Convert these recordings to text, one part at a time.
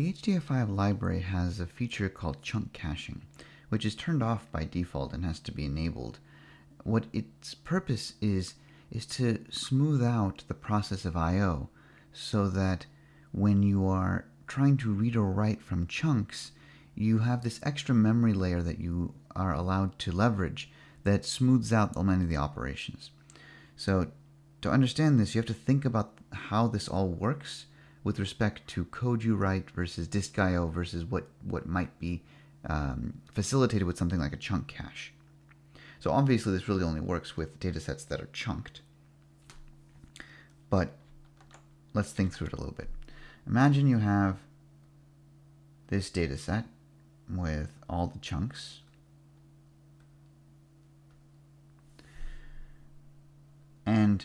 The HDF5 library has a feature called chunk caching, which is turned off by default and has to be enabled. What its purpose is, is to smooth out the process of I.O. so that when you are trying to read or write from chunks, you have this extra memory layer that you are allowed to leverage that smooths out many of the operations. So to understand this, you have to think about how this all works with respect to code you write versus disk I.O. versus what, what might be um, facilitated with something like a chunk cache. So obviously this really only works with datasets that are chunked. But let's think through it a little bit. Imagine you have this dataset with all the chunks. And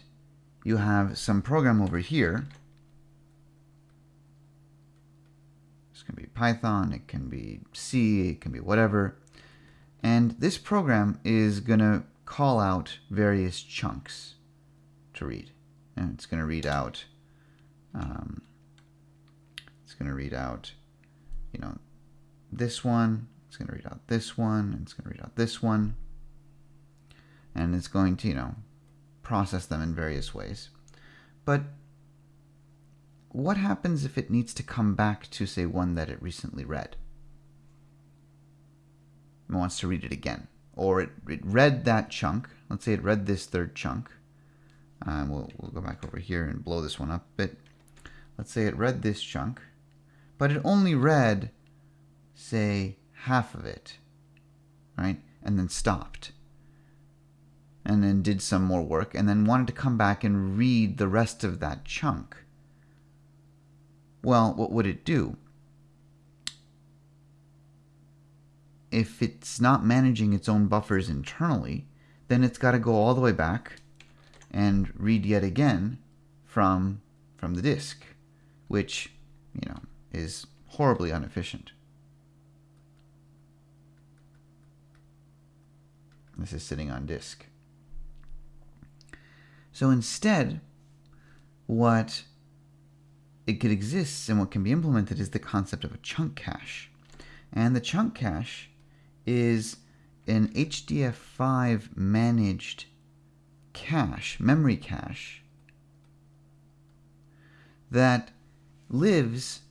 you have some program over here. This can be Python, it can be C, it can be whatever. And this program is going to call out various chunks to read. And it's going to read out, um, it's going to read out, you know, this one, it's going to read out this one, it's going to read out this one, and it's going to, you know, process them in various ways. But what happens if it needs to come back to, say, one that it recently read? It wants to read it again. Or it, it read that chunk. Let's say it read this third chunk. Um, we'll, we'll go back over here and blow this one up a bit. Let's say it read this chunk, but it only read say, half of it, right? And then stopped. And then did some more work and then wanted to come back and read the rest of that chunk. Well, what would it do? If it's not managing its own buffers internally, then it's got to go all the way back and read yet again from, from the disk, which, you know, is horribly inefficient. This is sitting on disk. So instead, what it could exist and what can be implemented is the concept of a chunk cache. And the chunk cache is an HDF5 managed cache, memory cache, that lives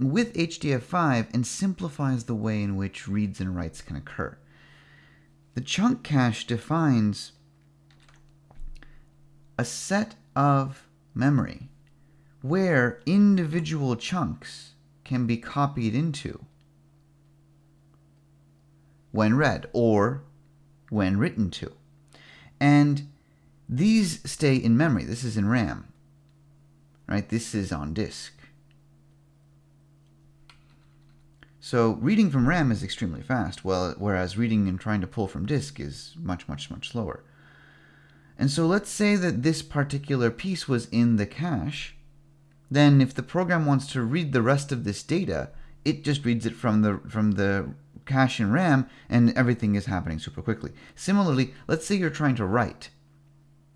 with HDF5 and simplifies the way in which reads and writes can occur. The chunk cache defines a set of memory where individual chunks can be copied into when read or when written to. And these stay in memory. This is in RAM, right? This is on disk. So reading from RAM is extremely fast, whereas reading and trying to pull from disk is much, much, much slower. And so let's say that this particular piece was in the cache. Then if the program wants to read the rest of this data, it just reads it from the, from the cache in RAM and everything is happening super quickly. Similarly, let's say you're trying to write.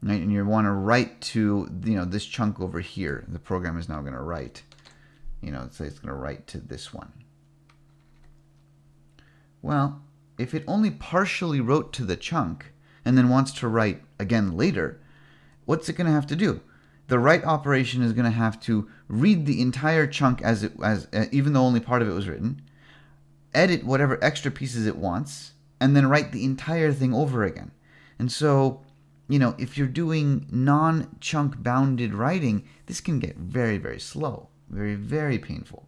Right, and you want to write to you know this chunk over here. The program is now going to write. You know, say it's going to write to this one. Well, if it only partially wrote to the chunk and then wants to write again later, what's it going to have to do? The write operation is going to have to read the entire chunk as it as uh, even though only part of it was written, edit whatever extra pieces it wants, and then write the entire thing over again. And so, you know, if you're doing non-chunk bounded writing, this can get very, very slow, very, very painful.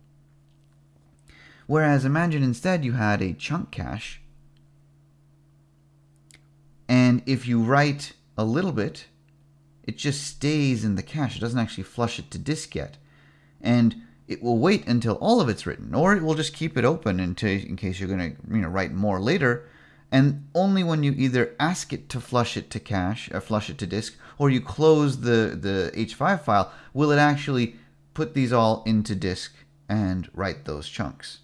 Whereas imagine instead you had a chunk cache, and if you write a little bit, it just stays in the cache. It doesn't actually flush it to disk yet. And it will wait until all of it's written, or it will just keep it open in case you're going to you know, write more later. And only when you either ask it to flush it to cache, or flush it to disk, or you close the, the H5 file, will it actually put these all into disk and write those chunks.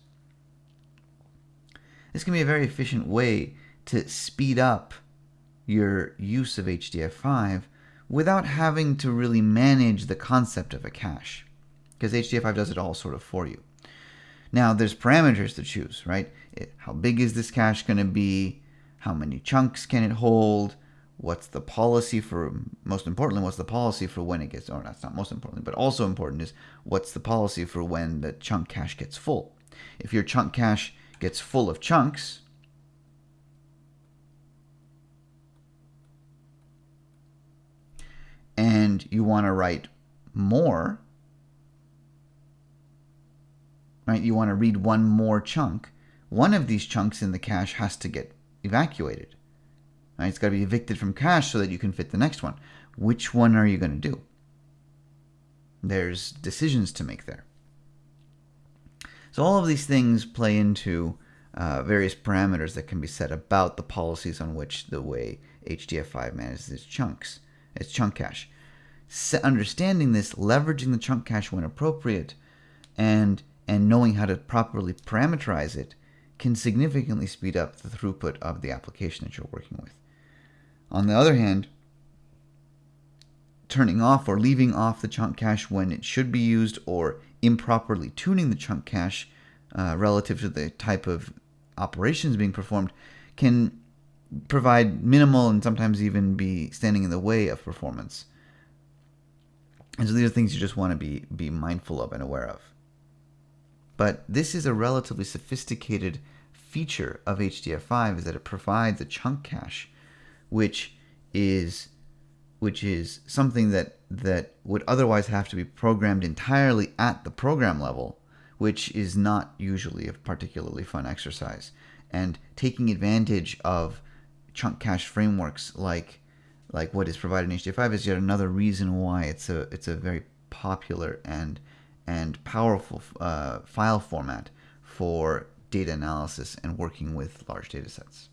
This can be a very efficient way to speed up your use of HDF5 without having to really manage the concept of a cache. because HDF5 does it all sort of for you. Now, there's parameters to choose, right? It, how big is this cache going to be? How many chunks can it hold? What's the policy for, most importantly, what's the policy for when it gets, or that's not most importantly, but also important is what's the policy for when the chunk cache gets full? If your chunk cache gets full of chunks, and you want to write more, right? You want to read one more chunk. One of these chunks in the cache has to get evacuated. Right? It's got to be evicted from cache so that you can fit the next one. Which one are you going to do? There's decisions to make there. So all of these things play into uh, various parameters that can be set about the policies on which the way HDF5 manages its chunks, its chunk cache. Understanding this, leveraging the chunk cache when appropriate, and and knowing how to properly parameterize it can significantly speed up the throughput of the application that you're working with. On the other hand, turning off or leaving off the chunk cache when it should be used or improperly tuning the chunk cache uh, relative to the type of operations being performed can provide minimal and sometimes even be standing in the way of performance. And so these are things you just want to be, be mindful of and aware of. But this is a relatively sophisticated feature of HDF5 is that it provides a chunk cache, which is which is something that that would otherwise have to be programmed entirely at the program level, which is not usually a particularly fun exercise. And taking advantage of chunk cache frameworks like like what is provided in HDF5 is yet another reason why it's a it's a very popular and and powerful uh, file format for data analysis and working with large data sets.